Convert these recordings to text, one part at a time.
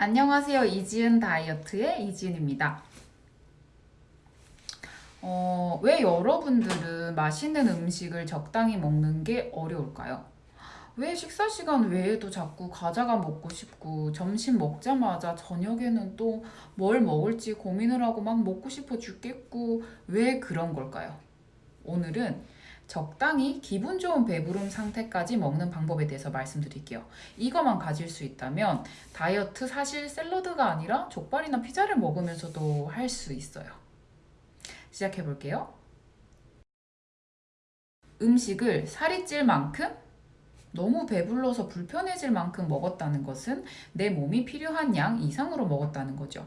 안녕하세요. 이지은 다이어트의 이지은입니다. 어, 왜 여러분들은 맛있는 음식을 적당히 먹는 게 어려울까요? 왜 식사 시간 외에도 자꾸 과자가 먹고 싶고 점심 먹자마자 저녁에는 또 뭘 먹을지 고민을 하고 막 먹고 싶어 죽겠고 왜 그런 걸까요? 오늘은 적당히 기분 좋은 배부름 상태까지 먹는 방법에 대해서 말씀드릴게요. 이거만 가질 수 있다면 다이어트 사실 샐러드가 아니라 족발이나 피자를 먹으면서도 할 수 있어요. 시작해 볼게요. 음식을 살이 찔 만큼 너무 배불러서 불편해질 만큼 먹었다는 것은 내 몸이 필요한 양 이상으로 먹었다는 거죠.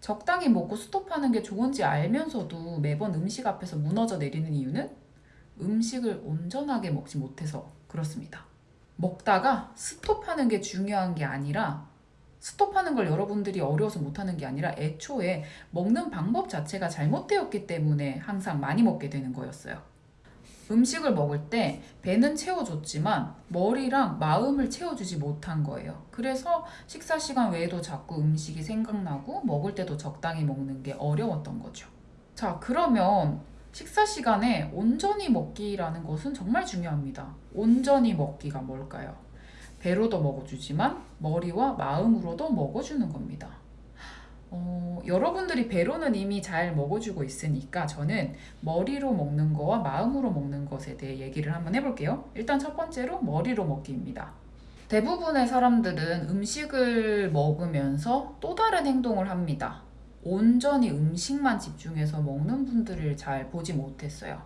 적당히 먹고 스톱하는 게 좋은지 알면서도 매번 음식 앞에서 무너져 내리는 이유는 음식을 온전하게 먹지 못해서 그렇습니다. 먹다가 스톱하는 게 중요한 게 아니라 스톱하는 걸 여러분들이 어려워서 못하는 게 아니라 애초에 먹는 방법 자체가 잘못되었기 때문에 항상 많이 먹게 되는 거였어요. 음식을 먹을 때 배는 채워줬지만 머리랑 마음을 채워주지 못한 거예요. 그래서 식사 시간 외에도 자꾸 음식이 생각나고 먹을 때도 적당히 먹는 게 어려웠던 거죠. 자, 그러면 식사 시간에 온전히 먹기라는 것은 정말 중요합니다. 온전히 먹기가 뭘까요? 배로도 먹어주지만 머리와 마음으로도 먹어주는 겁니다. 어, 여러분들이 배로는 이미 잘 먹어주고 있으니까 저는 머리로 먹는 거와 마음으로 먹는 것에 대해 얘기를 한번 해볼게요. 일단 첫 번째로 머리로 먹기입니다. 대부분의 사람들은 음식을 먹으면서 또 다른 행동을 합니다. 온전히 음식만 집중해서 먹는 분들을 잘 보지 못했어요.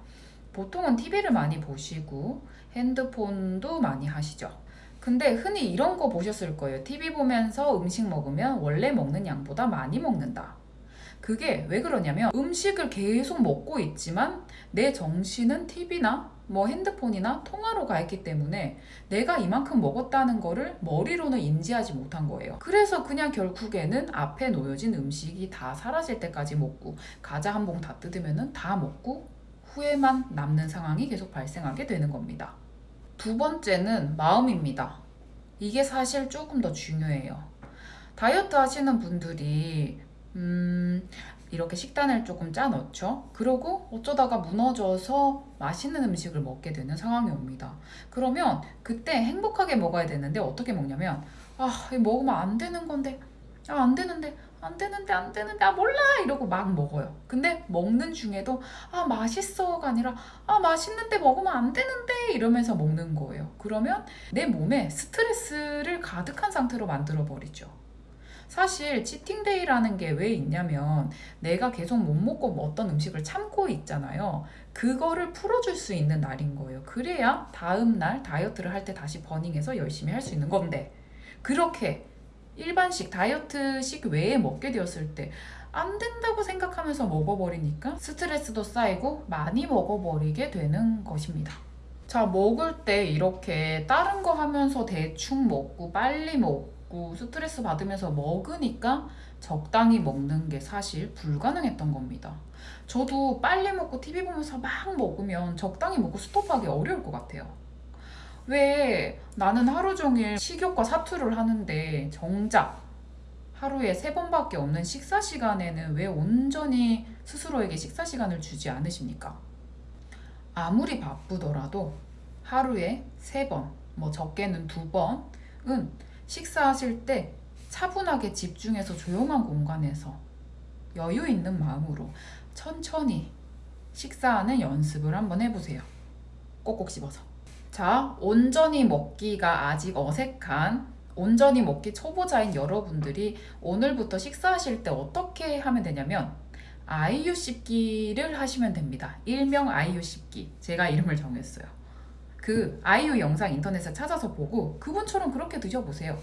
보통은 TV를 많이 보시고 핸드폰도 많이 하시죠. 근데 흔히 이런 거 보셨을 거예요. TV 보면서 음식 먹으면 원래 먹는 양보다 많이 먹는다. 그게 왜 그러냐면 음식을 계속 먹고 있지만 내 정신은 TV나 뭐 핸드폰이나 통화로 가 있기 때문에 내가 이만큼 먹었다는 거를 머리로는 인지하지 못한 거예요. 그래서 그냥 결국에는 앞에 놓여진 음식이 다 사라질 때까지 먹고 과자 한 봉 다 뜯으면 다 먹고 후회만 남는 상황이 계속 발생하게 되는 겁니다. 두 번째는 마음입니다. 이게 사실 조금 더 중요해요. 다이어트 하시는 분들이 음, 이렇게 식단을 조금 짜 넣죠. 그러고 어쩌다가 무너져서 맛있는 음식을 먹게 되는 상황이 옵니다. 그러면 그때 행복하게 먹어야 되는데 어떻게 먹냐면 아, 먹으면 안 되는 건데 아, 안 되는데 안 되는데 안 되는데 아 몰라 이러고 막 먹어요. 근데 먹는 중에도 아 맛있어가 아니라 아 맛있는데 먹으면 안 되는데 이러면서 먹는 거예요. 그러면 내 몸에 스트레스를 가득한 상태로 만들어 버리죠. 사실 치팅데이라는 게 왜 있냐면 내가 계속 못 먹고 뭐 어떤 음식을 참고 있잖아요. 그거를 풀어줄 수 있는 날인 거예요. 그래야 다음날 다이어트를 할 때 다시 버닝해서 열심히 할 수 있는 건데 그렇게 일반식 다이어트식 외에 먹게 되었을 때 안 된다고 생각하면서 먹어버리니까 스트레스도 쌓이고 많이 먹어버리게 되는 것입니다. 자 먹을 때 이렇게 다른 거 하면서 대충 먹고 빨리 먹고 먹고 스트레스 받으면서 먹으니까 적당히 먹는 게 사실 불가능했던 겁니다. 저도 빨리 먹고 TV 보면서 막 먹으면 적당히 먹고 스톱하기 어려울 것 같아요. 왜 나는 하루 종일 식욕과 사투를 하는데 정작 하루에 세 번밖에 없는 식사 시간에는 왜 온전히 스스로에게 식사 시간을 주지 않으십니까? 아무리 바쁘더라도 하루에 세 번, 뭐 적게는 두 번은 식사하실 때 차분하게 집중해서 조용한 공간에서 여유 있는 마음으로 천천히 식사하는 연습을 한번 해보세요. 꼭꼭 씹어서. 자, 온전히 먹기가 아직 어색한 온전히 먹기 초보자인 여러분들이 오늘부터 식사하실 때 어떻게 하면 되냐면 아이유 씹기를 하시면 됩니다. 일명 아이유 씹기. 제가 이름을 정했어요. 그 아이유 영상 인터넷에 찾아서 보고 그분처럼 그렇게 드셔보세요.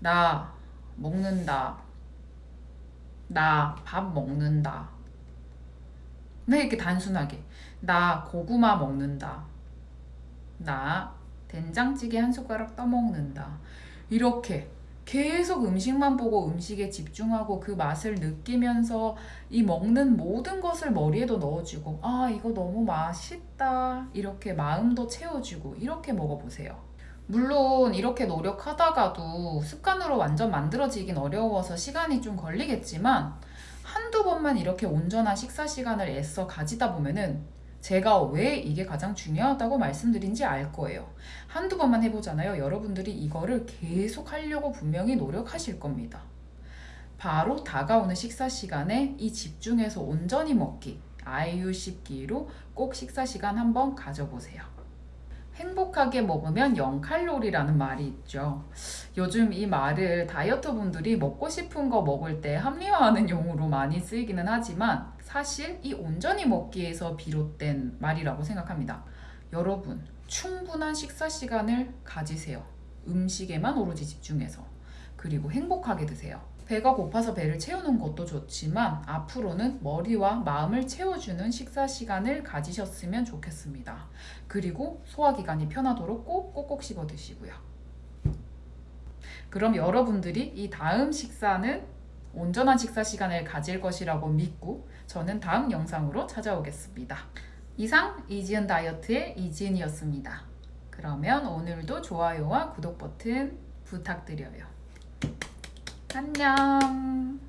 나 먹는다. 나 밥 먹는다. 네, 이렇게 단순하게. 나 고구마 먹는다. 나 된장찌개 한 숟가락 떠먹는다. 이렇게 계속 음식만 보고 음식에 집중하고 그 맛을 느끼면서 이 먹는 모든 것을 머리에도 넣어주고 아 이거 너무 맛있다. 이렇게 마음도 채워주고 이렇게 먹어보세요. 물론 이렇게 노력하다가도 습관으로 완전 만들어지긴 어려워서 시간이 좀 걸리겠지만 한두 번만 이렇게 온전한 식사 시간을 애써 가지다 보면은 제가 왜 이게 가장 중요하다고 말씀드린지 알 거예요. 한두 번만 해보잖아요. 여러분들이 이거를 계속 하려고 분명히 노력하실 겁니다. 바로 다가오는 식사 시간에 이 집중해서 온전히 먹기, 아이유 씹기로 꼭 식사 시간 한번 가져보세요. 행복하게 먹으면 0칼로리라는 말이 있죠. 요즘 이 말을 다이어트 분들이 먹고 싶은 거 먹을 때 합리화하는 용어로 많이 쓰이기는 하지만 사실 이 온전히 먹기에서 비롯된 말이라고 생각합니다. 여러분, 충분한 식사 시간을 가지세요. 음식에만 오로지 집중해서. 그리고 행복하게 드세요. 배가 고파서 배를 채우는 것도 좋지만 앞으로는 머리와 마음을 채워주는 식사 시간을 가지셨으면 좋겠습니다. 그리고 소화기관이 편하도록 꼭 꼭꼭 씹어 드시고요. 그럼 여러분들이 이 다음 식사는 온전한 식사 시간을 가질 것이라고 믿고 저는 다음 영상으로 찾아오겠습니다. 이상 이지은 다이어트의 이지은이었습니다. 그러면 오늘도 좋아요와 구독 버튼 부탁드려요. 안녕.